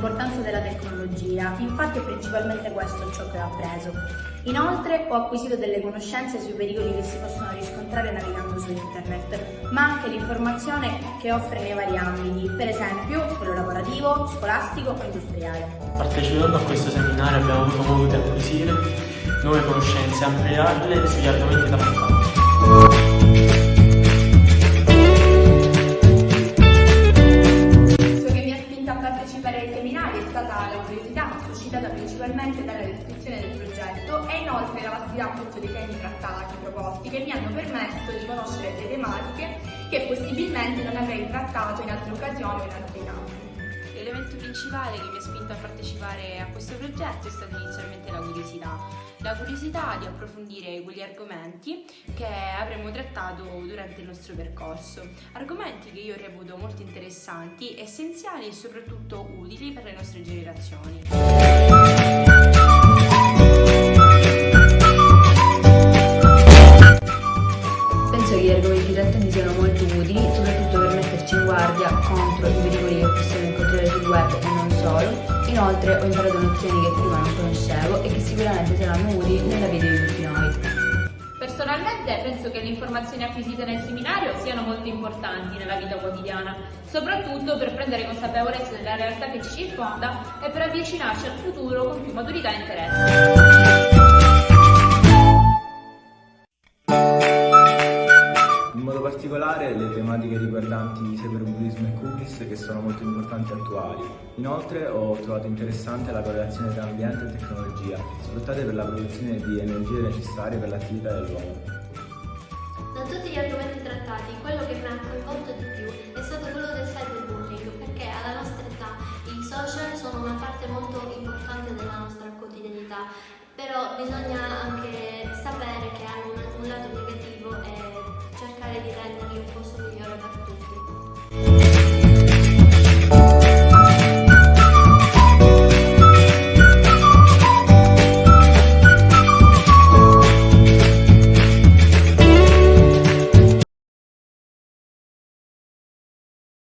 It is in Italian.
l'importanza della tecnologia, infatti è principalmente questo ciò che ho appreso. Inoltre ho acquisito delle conoscenze sui pericoli che si possono riscontrare navigando su internet, ma anche l'informazione che offre nei vari ambiti, per esempio quello lavorativo, scolastico o industriale. Partecipando a questo seminario abbiamo avuto modo di acquisire nuove conoscenze e ampliarle sugli argomenti da affrontare. Suscitata principalmente dalla descrizione del progetto e inoltre la vastità appunto dei temi trattati, proposti, che mi hanno permesso di conoscere delle tematiche che possibilmente non avrei trattato in altre occasioni o in altri campi. L'elemento principale che mi ha spinto a partecipare a questo progetto è stata inizialmente la curiosità. La curiosità di approfondire quegli argomenti che avremmo trattato durante il nostro percorso. Argomenti che io reputo molto interessanti, essenziali e soprattutto utili per le nostre generazioni. Penso che gli argomenti trattati siano molto utili, soprattutto per metterci in guardia contro i pericoli che sul web solo. Inoltre ho imparato nozioni che prima non conoscevo e che sicuramente saranno utili nella vita di tutti noi. Personalmente penso che le informazioni acquisite nel seminario siano molto importanti nella vita quotidiana, soprattutto per prendere consapevolezza della realtà che ci circonda e per avvicinarci al futuro con più maturità e interesse. Le tematiche riguardanti cyberbullismo e cookies che sono molto importanti e attuali. Inoltre ho trovato interessante la correlazione tra ambiente e tecnologia, sfruttate per la produzione di energie necessarie per l'attività dell'uomo. Da tutti gli argomenti trattati, quello che mi ha coinvolto di più è stato quello del cyberbullying, perché alla nostra età i social sono una parte molto importante della nostra quotidianità, però bisogna anche